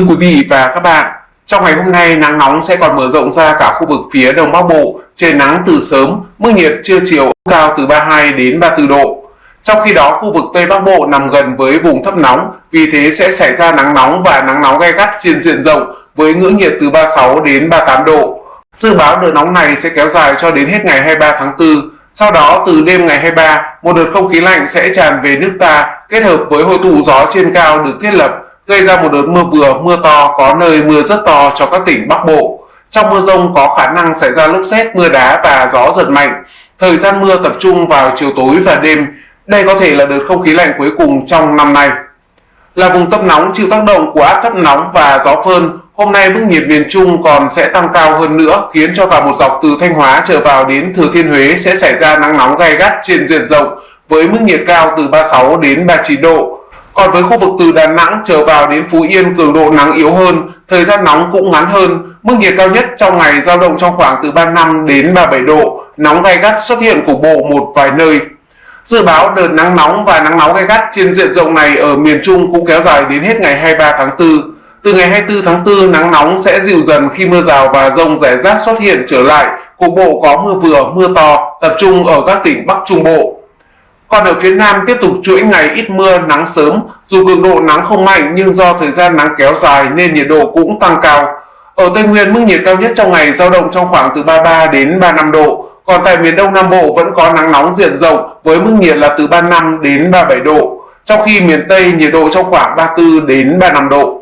Thưa quý vị và các bạn, trong ngày hôm nay nắng nóng sẽ còn mở rộng ra cả khu vực phía Đông Bắc Bộ, trời nắng từ sớm, mức nhiệt trưa chiều cao từ 32 đến 34 độ. Trong khi đó, khu vực Tây Bắc Bộ nằm gần với vùng thấp nóng, vì thế sẽ xảy ra nắng nóng và nắng nóng gay gắt trên diện rộng với ngưỡng nhiệt từ 36 đến 38 độ. Dự báo đợt nóng này sẽ kéo dài cho đến hết ngày 23 tháng 4. Sau đó, từ đêm ngày 23, một đợt không khí lạnh sẽ tràn về nước ta kết hợp với hội tụ gió trên cao được thiết lập gây ra một đợt mưa vừa, mưa to, có nơi mưa rất to cho các tỉnh Bắc Bộ. Trong mưa rông có khả năng xảy ra lốc xét, mưa đá và gió giật mạnh. Thời gian mưa tập trung vào chiều tối và đêm. Đây có thể là đợt không khí lạnh cuối cùng trong năm nay. Là vùng tâm nóng chịu tác động của áp thấp nóng và gió phơn, hôm nay mức nhiệt miền Trung còn sẽ tăng cao hơn nữa, khiến cho cả một dọc từ Thanh Hóa trở vào đến Thừa Thiên Huế sẽ xảy ra nắng nóng gay gắt trên diện rộng với mức nhiệt cao từ 36 đến 39 độ. Còn với khu vực từ Đà Nẵng trở vào đến Phú Yên cường độ nắng yếu hơn, thời gian nóng cũng ngắn hơn, mức nhiệt cao nhất trong ngày giao động trong khoảng từ 35 đến 37 độ, nóng gay gắt xuất hiện cục bộ một vài nơi. Dự báo đợt nắng nóng và nắng nóng gay gắt trên diện rộng này ở miền Trung cũng kéo dài đến hết ngày 23 tháng 4. Từ ngày 24 tháng 4, nắng nóng sẽ dịu dần khi mưa rào và rông rải rác xuất hiện trở lại, cục bộ có mưa vừa, mưa to, tập trung ở các tỉnh Bắc Trung Bộ. Còn ở phía Nam tiếp tục chuỗi ngày ít mưa, nắng sớm, dù cường độ nắng không mạnh nhưng do thời gian nắng kéo dài nên nhiệt độ cũng tăng cao. Ở Tây Nguyên, mức nhiệt cao nhất trong ngày dao động trong khoảng từ 33 đến 35 độ, còn tại miền Đông Nam Bộ vẫn có nắng nóng diện rộng với mức nhiệt là từ 35 đến 37 độ, trong khi miền Tây nhiệt độ trong khoảng 34 đến 35 độ.